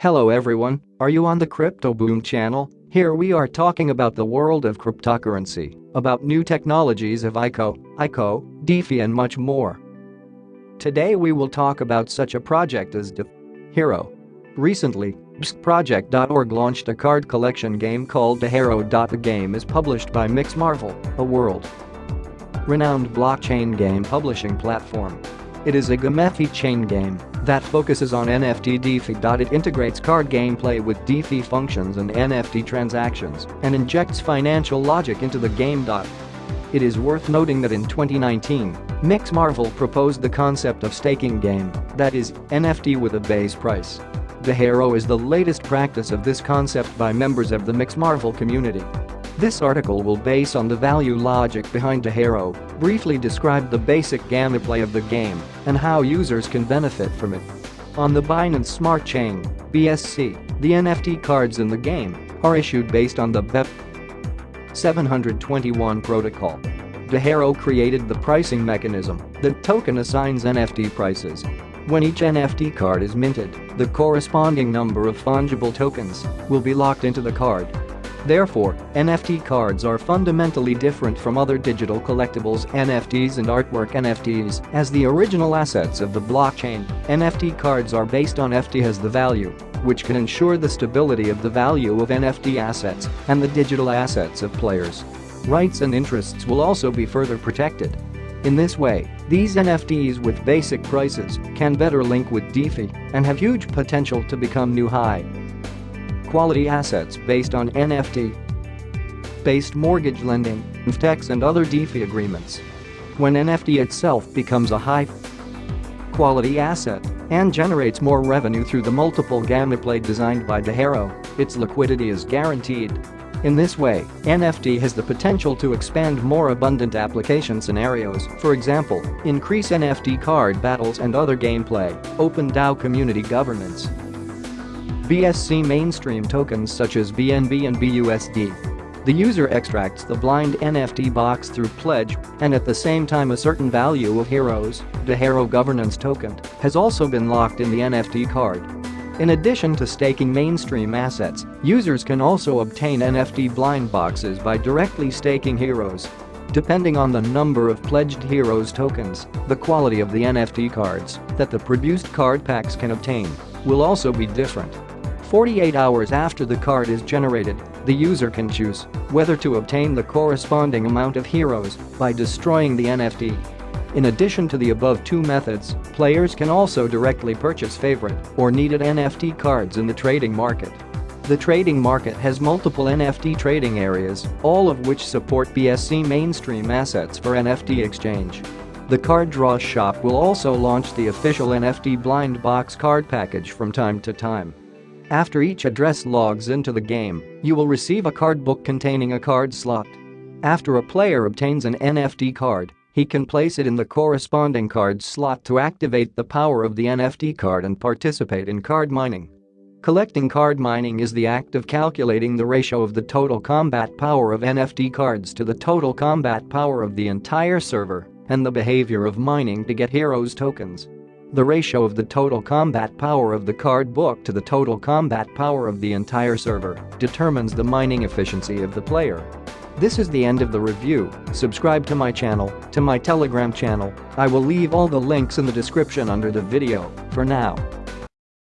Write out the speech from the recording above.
Hello everyone, are you on the Crypto Boom channel? Here we are talking about the world of cryptocurrency, about new technologies of ICO, ICO, DeFi and much more. Today we will talk about such a project as DeFi Hero. Recently, BSCProject.org launched a card collection game called DeHero. The game is published by Mix Marvel, a world-renowned blockchain game publishing platform. It is a Gamefi chain game that focuses on NFT DeFi. It integrates card gameplay with DeFi functions and NFT transactions and injects financial logic into the game. It is worth noting that in 2019, Mix Marvel proposed the concept of staking game, that is, NFT with a base price. DeHero is the latest practice of this concept by members of the Mix Marvel community. This article will base on the value logic behind DeHero, briefly describe the basic gameplay of the game, and how users can benefit from it. On the Binance Smart Chain, BSC, the NFT cards in the game are issued based on the BEP 721 protocol. DeHero created the pricing mechanism, the token assigns NFT prices. When each NFT card is minted, the corresponding number of fungible tokens will be locked into the card Therefore, NFT cards are fundamentally different from other digital collectibles NFTs and artwork NFTs as the original assets of the blockchain. NFT cards are based on FT as the value, which can ensure the stability of the value of NFT assets and the digital assets of players. Rights and interests will also be further protected. In this way, these NFTs with basic prices can better link with DeFi and have huge potential to become new high quality assets based on NFT based mortgage lending, FTEX and other DeFi agreements. When NFT itself becomes a high quality asset and generates more revenue through the multiple gameplay designed by DeHero, its liquidity is guaranteed. In this way, NFT has the potential to expand more abundant application scenarios, for example, increase NFT card battles and other gameplay, open DAO community governance, BSC mainstream tokens such as BNB and BUSD. The user extracts the blind NFT box through pledge and at the same time a certain value of heroes, the hero governance token, has also been locked in the NFT card. In addition to staking mainstream assets, users can also obtain NFT blind boxes by directly staking heroes. Depending on the number of pledged heroes tokens, the quality of the NFT cards that the produced card packs can obtain will also be different. 48 hours after the card is generated, the user can choose whether to obtain the corresponding amount of heroes by destroying the NFT. In addition to the above two methods, players can also directly purchase favorite or needed NFT cards in the trading market. The trading market has multiple NFT trading areas, all of which support BSC mainstream assets for NFT exchange. The Card Draw shop will also launch the official NFT blind box card package from time to time. After each address logs into the game, you will receive a card book containing a card slot. After a player obtains an NFT card, he can place it in the corresponding card slot to activate the power of the NFT card and participate in card mining. Collecting card mining is the act of calculating the ratio of the total combat power of NFT cards to the total combat power of the entire server and the behavior of mining to get heroes tokens. The ratio of the total combat power of the card book to the total combat power of the entire server determines the mining efficiency of the player. This is the end of the review, subscribe to my channel, to my telegram channel, I will leave all the links in the description under the video, for now.